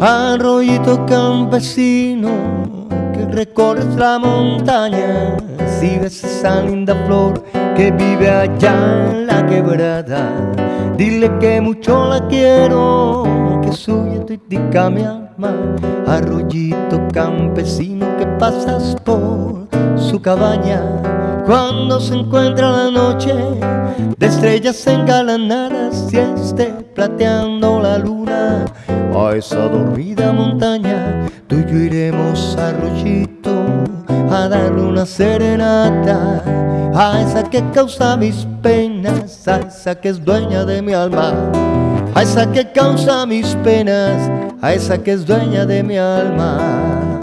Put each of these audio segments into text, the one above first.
Arroyito campesino que recorres la montaña, si ves esa linda flor que vive allá en la quebrada, dile que mucho la quiero, que suya tuitica mi alma. Arroyito campesino que pasas por su cabaña, cuando se encuentra la noche de estrellas engalanadas y esté plateando la luna esa dormida montaña, tú y yo iremos a Arroyito a darle una serenata a esa que causa mis penas, a esa que es dueña de mi alma, a esa que causa mis penas, a esa que es dueña de mi alma.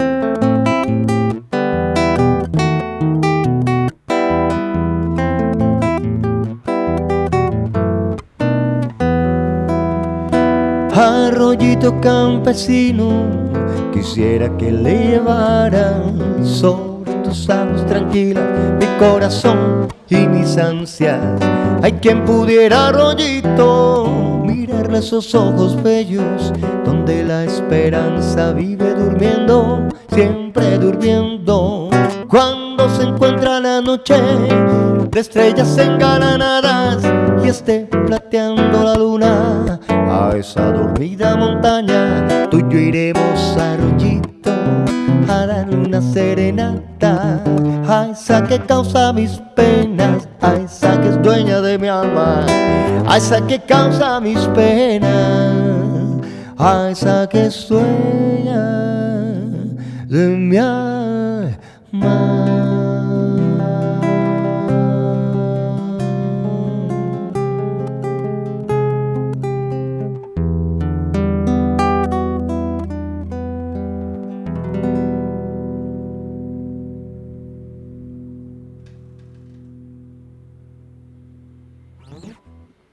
Arroyito campesino, quisiera que le llevaran sobre tus aguas tranquilas mi corazón y mis ansias. Hay quien pudiera, arroyito, mirarle esos ojos bellos, donde la esperanza vive durmiendo, siempre durmiendo. Cuando se encuentra la noche de estrellas engalanadas y esté plateando la luna esa dormida montaña, tú y yo iremos a Arroyito a darle una serenata a esa que causa mis penas, a esa que es dueña de mi alma, a esa que causa mis penas, a esa que es dueña de mi alma.